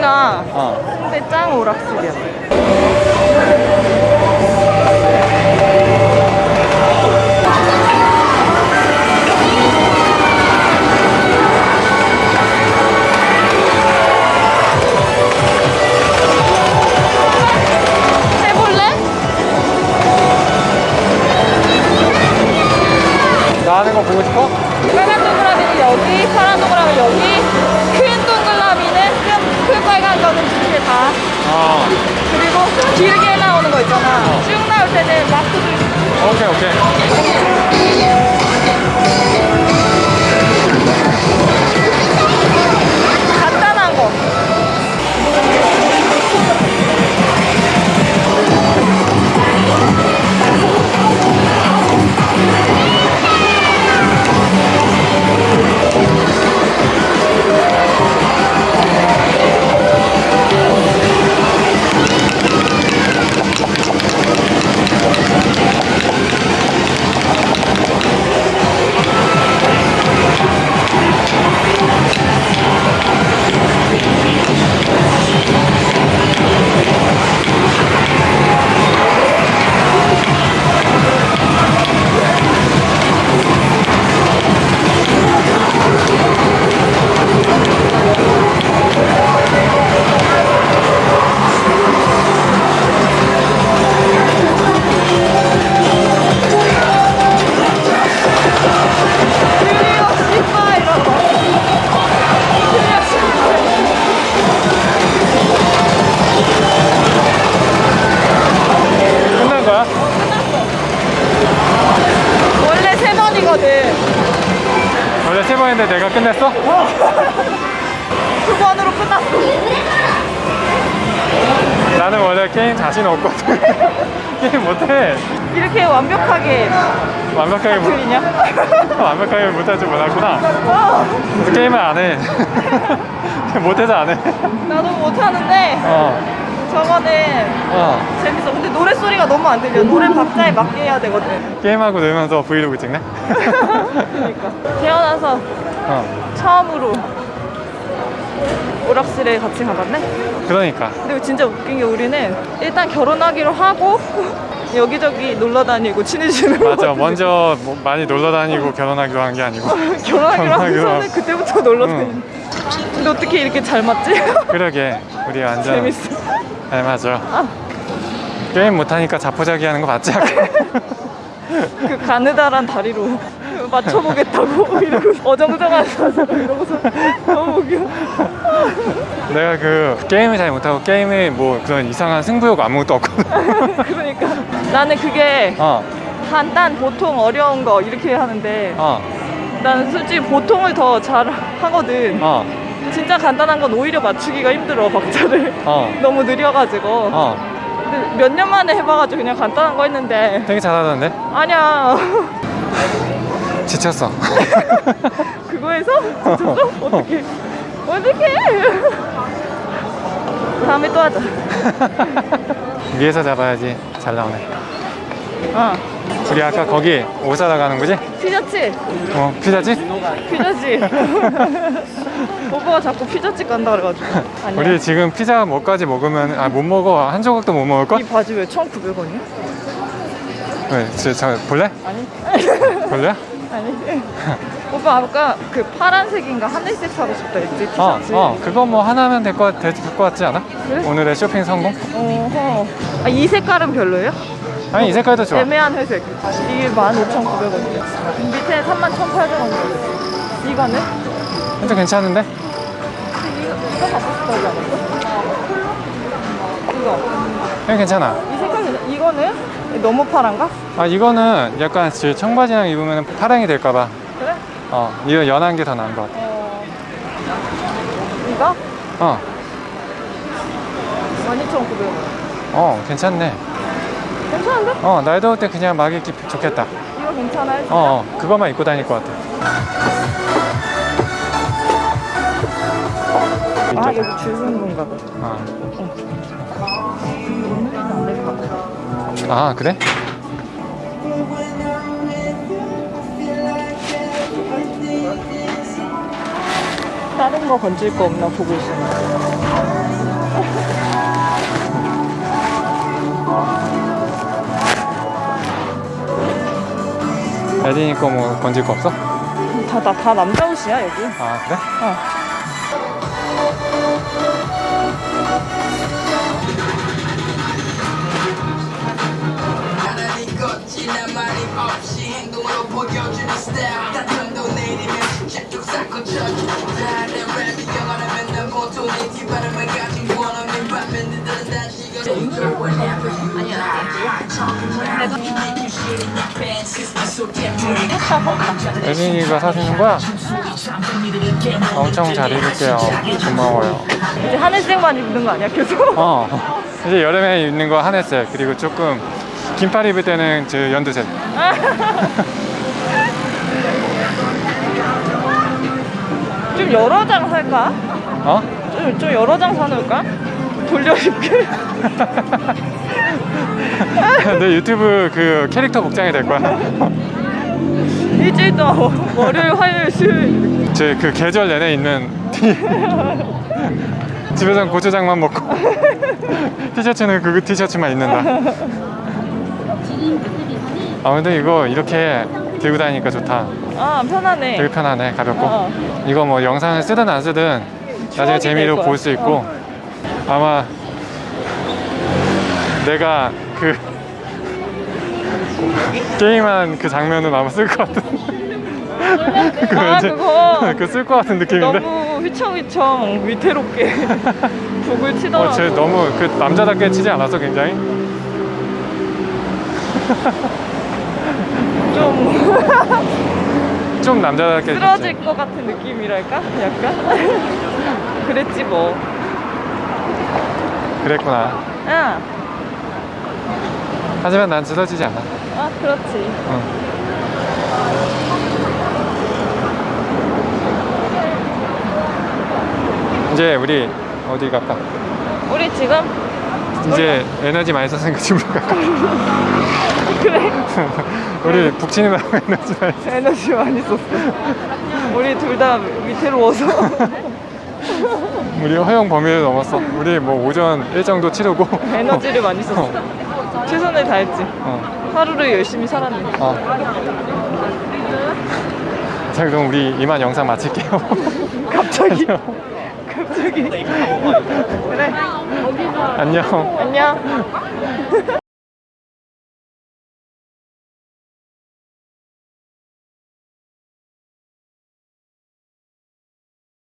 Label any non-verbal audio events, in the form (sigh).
여기가 어. 홍대 짱 오락실이야. 두 번으로 끝났어. 나는 원래 게임 자신 없거든. (laughs) 게임 못해. 이렇게 완벽하게 완벽하게 못? (laughs) 완벽하게 줄 몰랐구나. 어, 게임을 안 해. (laughs) 못해서 안 해. 나도 못하는데 어, 저거는 어. 재밌어. 근데 노래 소리가 너무 안 들려. 노래 박자에 맞게 해야 되거든. 게임하고 놀면서 브이로그 찍네? 그러니까 태어나서 어, 처음으로 오락실에 같이 가봤네. 그러니까. 근데 진짜 웃긴 게 우리는 일단 결혼하기로 하고 (laughs) 여기저기 놀러 다니고 친해지는 거 맞아. 같은데. 먼저 뭐 많이 놀러 다니고 결혼하기로 한 게 아니고. (laughs) 결혼하기로 하고서는 하고. 그때부터 놀러 응. 다니는 근데 어떻게 이렇게 잘 맞지? (laughs) 그러게. 우리 완전 재밌어 잘 맞아. 게임 못하니까 자포자기 하는 거 맞지? (laughs) 그 가느다란 다리로 (laughs) 맞춰보겠다고 이러고 어정쩡하면서 이러고서 너무 웃겨 내가 그 게임을 잘 못하고 게임에 뭐 그런 이상한 승부욕 아무것도 없거든. 그러니까 나는 그게 어, 간단 보통 어려운 거 이렇게 하는데 어, 나는 솔직히 보통을 더 잘 하거든. 어, 진짜 간단한 건 오히려 맞추기가 힘들어 박자를. 어, (laughs) 너무 느려가지고. 어. 근데 몇 년 만에 해봐가지고 그냥 간단한 거 했는데. 되게 잘하던데? 아니야. (laughs) 지쳤어. (laughs) 그거에서? 진짜 어떻게 어떻게 다음에 또 하자. 위에서 잡아야지. 잘 나오네. 어 우리 아까 거기 오사다 가는 거지? 피자집 어, 피자집? 피자집 (laughs) 오빠가 자꾸 피자집 간다 그래가지고 (laughs) 아니야 우리 지금 피자 뭐까지 먹으면 아 못 먹어 한 조각도 못 먹을 걸? 이 바지 왜 1,900원이야? 왜? 저, 저 볼래? 아니 볼래? (laughs) 아니 오빠 아까 그 파란색인가 하늘색 사고 싶다 했지 어, 티셔츠 어, 그거 뭐 하나면 될것 될것 같지 않아? 그래? 오늘의 쇼핑 성공? 어허 아, 이 색깔은 별로예요? 아니 이 색깔도 좋아. 애매한 회색 이게 15,900원이야 밑에 31,800원 이거는? 진짜 괜찮은데? 이거, 이거 갖고 싶어 하지 않았어? 이거 이거 괜찮아. 이 색깔 이거는? 너무 파란가? 아 이거는 약간 지- 청바지랑 입으면 파랑이 될까봐. 그래? 어, 이거 연한 게 더 나은 것 같아. 어 이거? 어, 12,900원 어, 괜찮네. 괜찮은데? 어, 날 더울 때 그냥 막 입기 좋겠다. 이거 괜찮아요? 어, 어, 그거만 입고 다닐 것 같아. 아. 여기 줄 서는 건가 봐 어. 안 될까 봐 아, 그래? 다른 거 건질 거 없나 보고 있어. (laughs) 에디니 거 뭐 건질 거 없어? 다, 다, 다 남자 옷이야, 여기. 아 그래? 어. 하나님 에디니가 사주는 거야? 엄청 잘 입을게요. 고마워요. 이제 하늘색만 입는 거 아니야, 계속? 어 이제 여름에 입는 거 하늘색 그리고 조금 긴팔 입을 때는 저 연두색. (laughs) 좀 여러 장 살까? 어? 좀, 좀 여러 장 사놓을까? 돌려 입게. (laughs) 내 유튜브 그 캐릭터 복장이 될 거야. (laughs) 일주일 동안 월요일, 화요일, 수요일. 제 그 계절 내내 있는 티. (laughs) 집에선 고추장만 먹고 (laughs) 티셔츠는 그 티셔츠만 입는다. 아 근데 이거 이렇게 들고 다니니까 좋다. 아, 편하네. 되게 편하네, 가볍고. 어. 이거 뭐 영상을 쓰든 안 쓰든 나중에 재미로 될 볼. 수 있고 어. 아마 내가 그 게임한 그 장면은 아마 쓸 것 같은. 그 아, 그거. (laughs) 그쓸 것 같은 느낌인데. 너무 휘청휘청 위태롭게 (laughs) 북을 치더라고. 어, 쟤 너무 그 남자답게 치지 않았어, 굉장히? 좀 (laughs) 좀 남자답게. 쓰러질 쳤지. 것 같은 느낌이랄까? 약간? 그랬지 뭐. 그랬구나. 아, 하지만 난 쓰러지지 않아. 아 그렇지. 응. 이제 우리 어디 갈까? 우리 지금 이제 에너지 많이 썼으니까 집으로 갈까? (laughs) 그래 (laughs) 우리 북친이라고 (laughs) 에너지 많이 썼 에너지 많이 썼어. 우리 둘다 위태로워서. 우리 허용 범위를 넘었어. 우리 뭐 오전 일정도 치르고 에너지를 많이 썼어. 최선을 다했지. 어. 하루를 열심히 살았네. 어. 자 그럼 우리 이만 영상 마칠게요. 갑자기. 갑자기. 그래. 안녕. 안녕. (laughs)